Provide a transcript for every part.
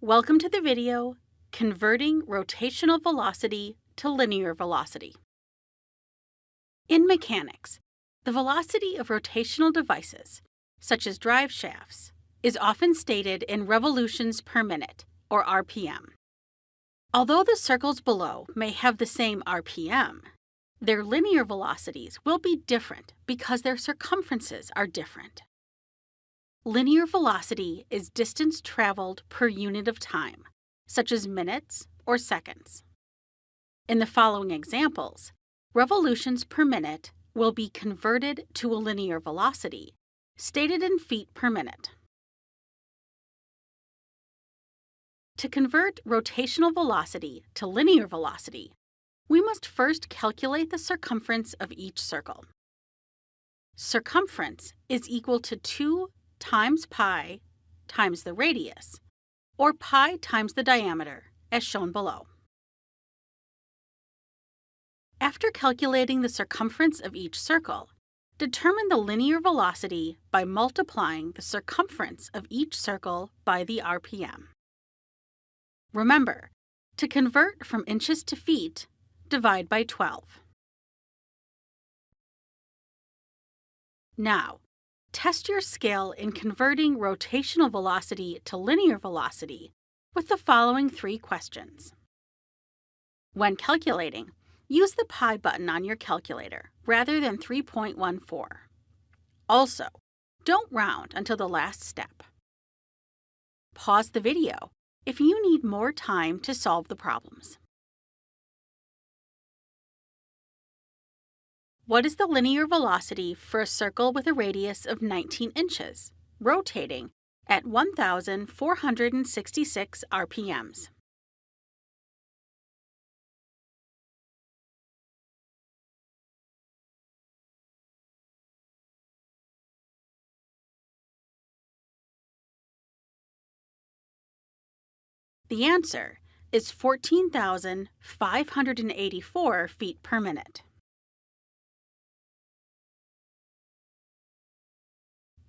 Welcome to the video, Converting Rotational Velocity to Linear Velocity. In mechanics, the velocity of rotational devices, such as drive shafts, is often stated in revolutions per minute, or RPM. Although the circles below may have the same RPM, their linear velocities will be different because their circumferences are different. Linear velocity is distance traveled per unit of time, such as minutes or seconds. In the following examples, revolutions per minute will be converted to a linear velocity, stated in feet per minute. To convert rotational velocity to linear velocity, we must first calculate the circumference of each circle. Circumference is equal to 2 times pi times the radius, or pi times the diameter, as shown below. After calculating the circumference of each circle, determine the linear velocity by multiplying the circumference of each circle by the RPM. Remember, to convert from inches to feet, divide by 12. Now, test your skill in converting rotational velocity to linear velocity with the following three questions. When calculating, use the pi button on your calculator rather than 3.14. Also, don't round until the last step. Pause the video if you need more time to solve the problems. What is the linear velocity for a circle with a radius of 19 inches, rotating at 1,466 RPMs? The answer is 14,584 feet per minute.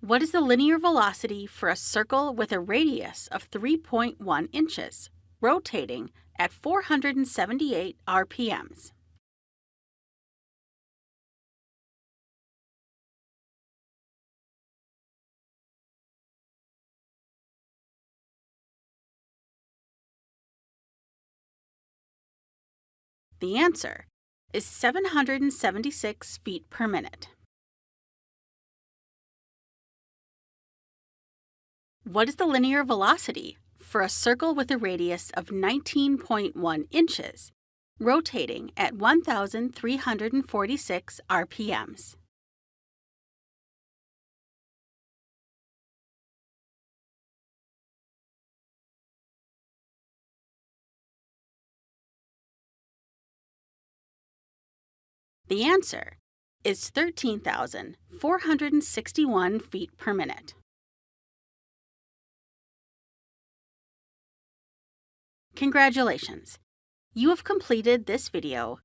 What is the linear velocity for a circle with a radius of 3.1 inches, rotating at 478 RPMs? The answer is 776 feet per minute. What is the linear velocity for a circle with a radius of 19.1 inches, rotating at 1,346 RPMs? The answer is 13,461 feet per minute. Congratulations! You have completed this video,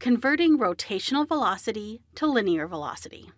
Converting Rotational Velocity to Linear Velocity.